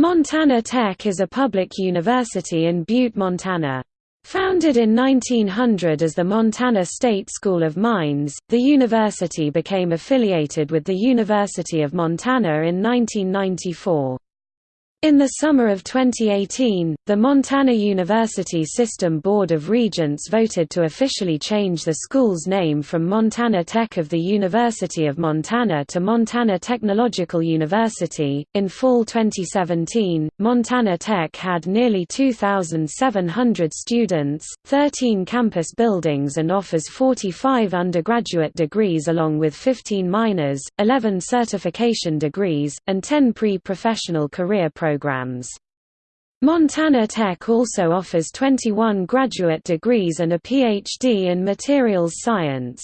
Montana Tech is a public university in Butte, Montana. Founded in 1900 as the Montana State School of Mines, the university became affiliated with the University of Montana in 1994. In the summer of 2018, the Montana University System Board of Regents voted to officially change the school's name from Montana Tech of the University of Montana to Montana Technological University. In fall 2017, Montana Tech had nearly 2,700 students, 13 campus buildings, and offers 45 undergraduate degrees along with 15 minors, 11 certification degrees, and 10 pre professional career programs programs. Montana Tech also offers 21 graduate degrees and a PhD in materials science.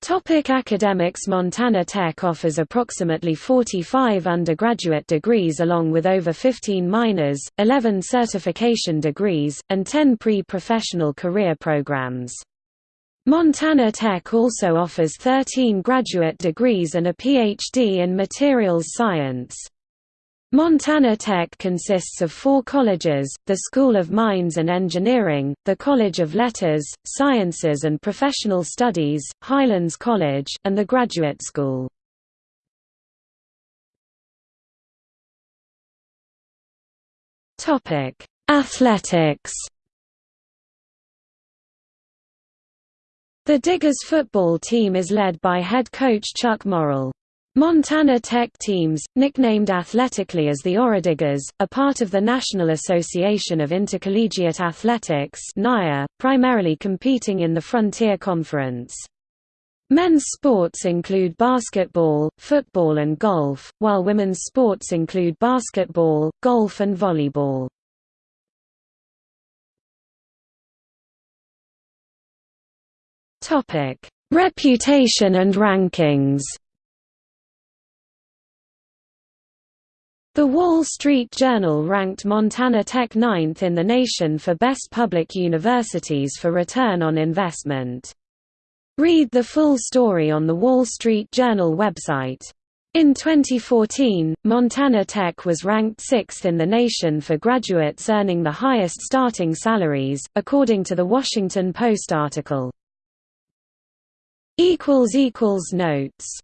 Topic academics Montana Tech offers approximately 45 undergraduate degrees along with over 15 minors, 11 certification degrees, and 10 pre-professional career programs. Montana Tech also offers 13 graduate degrees and a PhD in materials science. Montana Tech consists of four colleges, the School of Mines and Engineering, the College of Letters, Sciences and Professional Studies, Highlands College, and the Graduate School. Athletics The Diggers football team is led by head coach Chuck Morrell. Montana Tech teams, nicknamed athletically as the Orediggers, are part of the National Association of Intercollegiate Athletics primarily competing in the Frontier Conference. Men's sports include basketball, football and golf, while women's sports include basketball, golf and volleyball. Topic: Reputation and rankings. The Wall Street Journal ranked Montana Tech ninth in the nation for best public universities for return on investment. Read the full story on the Wall Street Journal website. In 2014, Montana Tech was ranked sixth in the nation for graduates earning the highest starting salaries, according to the Washington Post article. Notes